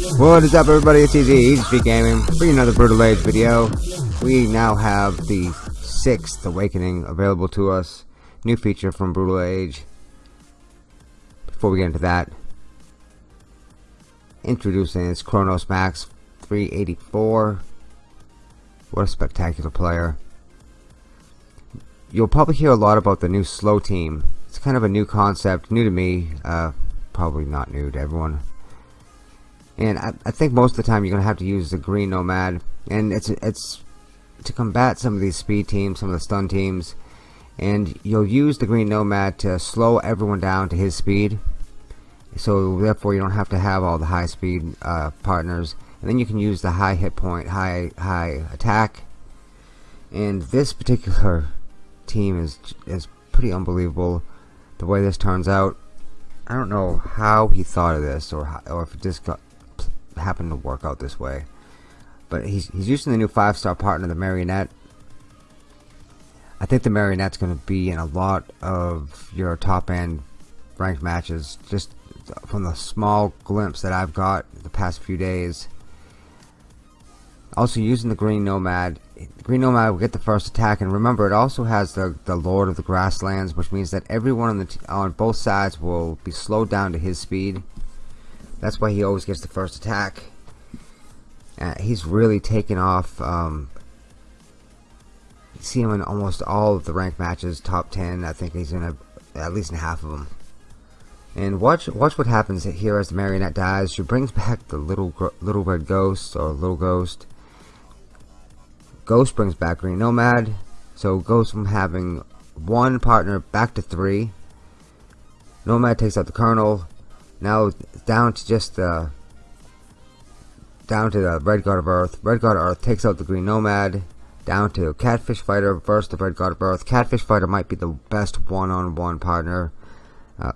What is up everybody, it's Easy, Easy Street Gaming, bringing another Brutal Age video. We now have the 6th Awakening available to us. New feature from Brutal Age. Before we get into that, introducing is Chronos Max 384. What a spectacular player. You'll probably hear a lot about the new slow team. It's kind of a new concept, new to me, uh, probably not new to everyone and I, I, think most of the time you're gonna have to use the green nomad. And it's it's to combat some of these speed teams some of the stun teams. And you'll use the green nomad to slow everyone down to his speed. So therefore you don't have to have all the high speed uh, partners. And then you can use the high hit point high high attack. And this particular team is is pretty unbelievable the way this turns out. I don't know how he thought of this or how, or if it just got happened to work out this way. But he's, he's using the new five-star partner, the Marionette. I think the Marionette's going to be in a lot of your top-end ranked matches. Just from the small glimpse that I've got the past few days. Also using the Green Nomad. The Green Nomad will get the first attack. And remember, it also has the, the Lord of the Grasslands, which means that everyone on, the on both sides will be slowed down to his speed. That's why he always gets the first attack. Uh, he's really taken off. Um, see him in almost all of the ranked matches, top 10. I think he's in a, at least in half of them. And watch watch what happens here as the marionette dies. She brings back the little little red ghost or little ghost. Ghost brings back Green Nomad. So goes from having one partner back to three. Nomad takes out the Colonel. Now down to just uh, down to the Red God of Earth. Red God of Earth takes out the Green Nomad. Down to Catfish Fighter versus the Red God of Earth. Catfish Fighter might be the best one-on-one -on -one partner. Uh,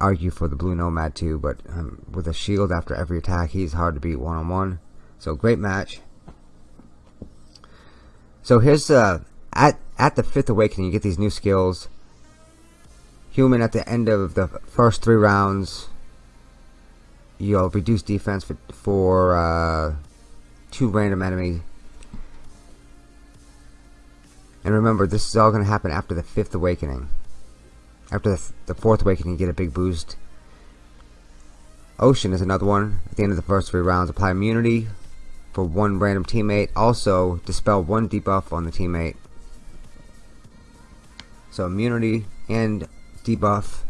argue for the Blue Nomad too, but um, with a shield after every attack, he's hard to beat one-on-one. -on -one. So great match. So here's uh, at at the fifth awakening, you get these new skills. Human at the end of the first three rounds you'll reduce defense for, for uh, two random enemies. And remember, this is all going to happen after the fifth awakening. After the, the fourth awakening, you get a big boost. Ocean is another one. At the end of the first three rounds, apply immunity for one random teammate. Also, dispel one debuff on the teammate. So immunity and debuff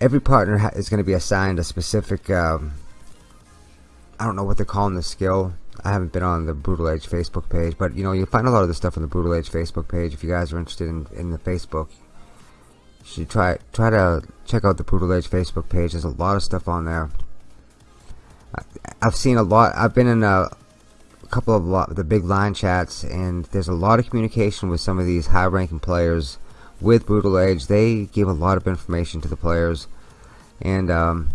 every partner is going to be assigned a specific um, I don't know what they're calling the skill. I haven't been on the Brutal Age Facebook page but you know you'll find a lot of the stuff on the Brutal Age Facebook page if you guys are interested in, in the Facebook. You should try try to check out the Brutal Age Facebook page. There's a lot of stuff on there. I've seen a lot I've been in a, a couple of lot, the big line chats and there's a lot of communication with some of these high ranking players with Brutal Age, they give a lot of information to the players, and um,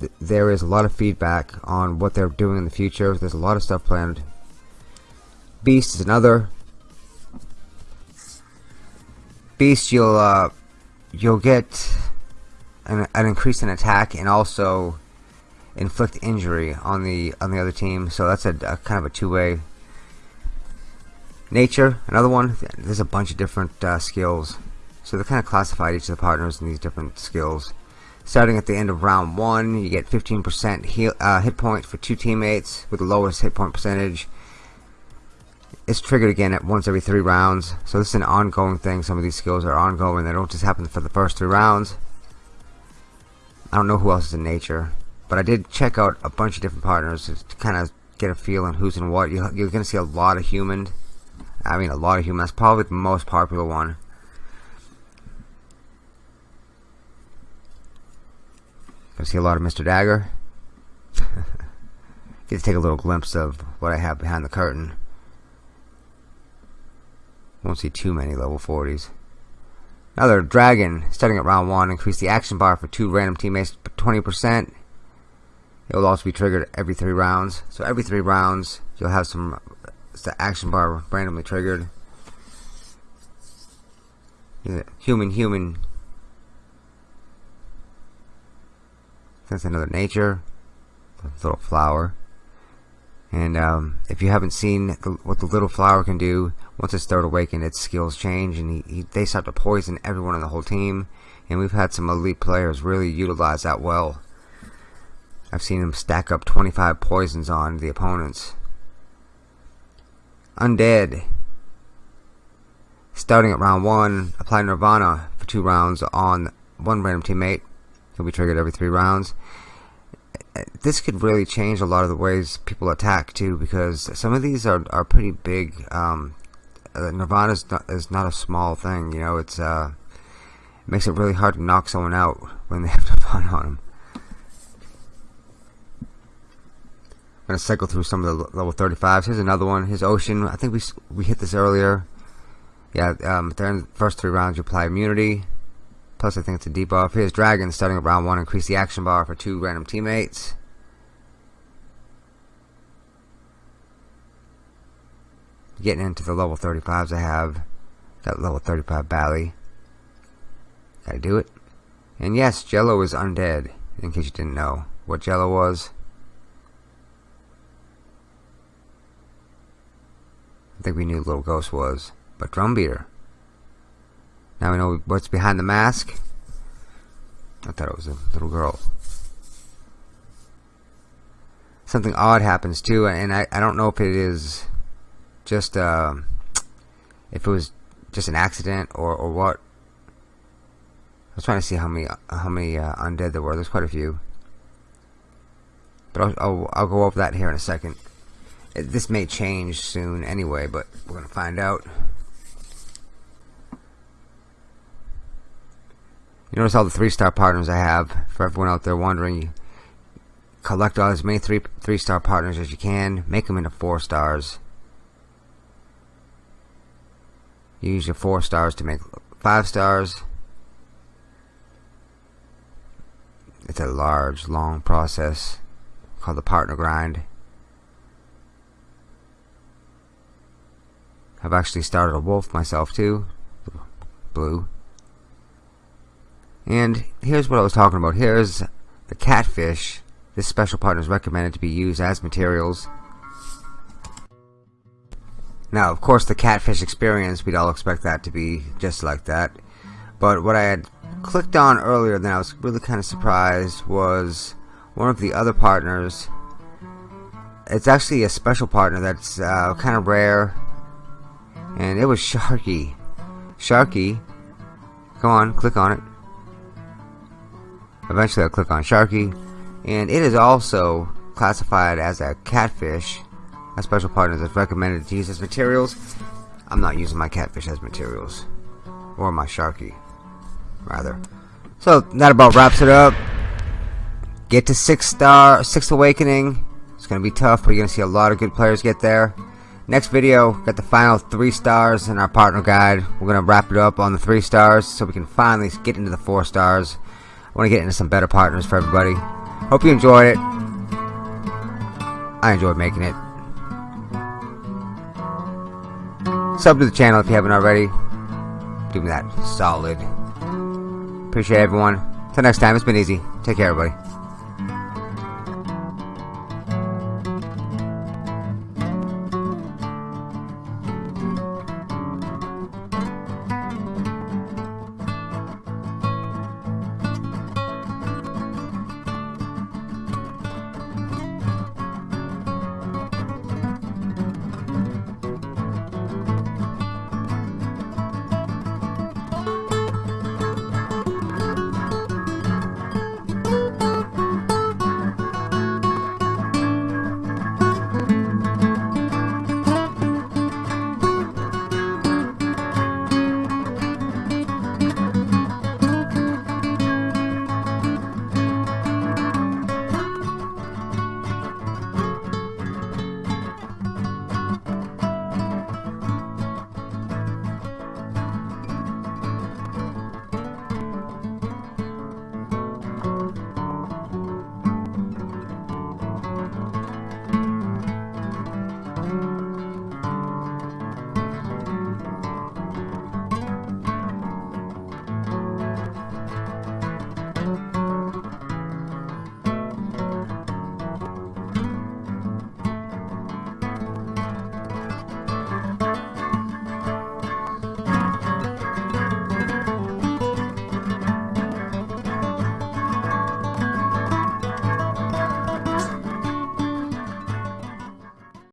th there is a lot of feedback on what they're doing in the future. There's a lot of stuff planned. Beast is another. Beast, you'll uh, you'll get an, an increase in attack and also inflict injury on the on the other team. So that's a, a kind of a two-way. Nature, another one. There's a bunch of different uh, skills so they kind of classified each of the partners in these different skills. Starting at the end of round one, you get 15% heal, uh, hit points for two teammates with the lowest hit point percentage. It's triggered again at once every three rounds. So this is an ongoing thing. Some of these skills are ongoing. They don't just happen for the first three rounds. I don't know who else is in nature. But I did check out a bunch of different partners to kind of get a feel on who's in what. You're going to see a lot of human. I mean, a lot of human. That's probably the most popular one. I see a lot of Mr. Dagger. Get to take a little glimpse of what I have behind the curtain. Won't see too many level 40s. Another dragon, starting at round 1, increase the action bar for two random teammates 20%. It will also be triggered every 3 rounds. So every 3 rounds, you'll have some uh, the action bar randomly triggered. Human, human, That's another nature. Little flower. And um, if you haven't seen the, what the little flower can do, once it's third awakened, its skills change, and he, he, they start to poison everyone on the whole team. And we've had some elite players really utilize that well. I've seen them stack up 25 poisons on the opponents. Undead. Starting at round 1, apply Nirvana for 2 rounds on one random teammate. He'll be triggered every 3 rounds. This could really change a lot of the ways people attack too because some of these are, are pretty big um, uh, Nirvana is not, is not a small thing you know it's uh, it makes it really hard to knock someone out when they have Nirvana on them I'm gonna cycle through some of the level 35s here's another one. His ocean. I think we we hit this earlier. Yeah um, during the first three rounds you apply immunity Plus, I think it's a debuff. Here's Dragon starting at round 1. Increase the action bar for two random teammates. Getting into the level 35s I have. Got level 35 Bally. Gotta do it. And yes, Jello is undead, in case you didn't know what Jello was. I think we knew Little Ghost was. But Drumbeater. Now we know what's behind the mask. I thought it was a little girl. Something odd happens too, and I, I don't know if it is just uh, if it was just an accident or, or what. I was trying to see how many how many uh, undead there were. There's quite a few, but I'll, I'll, I'll go over that here in a second. This may change soon anyway, but we're gonna find out. You notice all the three-star partners I have. For everyone out there wondering, collect all as many three three-star partners as you can. Make them into four stars. use your four stars to make five stars. It's a large, long process called the partner grind. I've actually started a wolf myself too. Blue. And here's what I was talking about. Here's the catfish. This special partner is recommended to be used as materials. Now, of course, the catfish experience, we'd all expect that to be just like that. But what I had clicked on earlier, then I was really kind of surprised, was one of the other partners. It's actually a special partner that's uh, kind of rare. And it was Sharky. Sharky. Come on, click on it. Eventually I'll click on Sharky. And it is also classified as a catfish. A special partner that's recommended to use as materials. I'm not using my catfish as materials. Or my Sharky. Rather. So that about wraps it up. Get to six star, sixth awakening. It's gonna be tough, but you're gonna see a lot of good players get there. Next video, got the final three stars in our partner guide. We're gonna wrap it up on the three stars so we can finally get into the four stars. I want to get into some better partners for everybody. Hope you enjoyed it. I enjoyed making it. Sub to the channel if you haven't already. Do me that solid. Appreciate everyone. Till next time, it's been easy. Take care, everybody.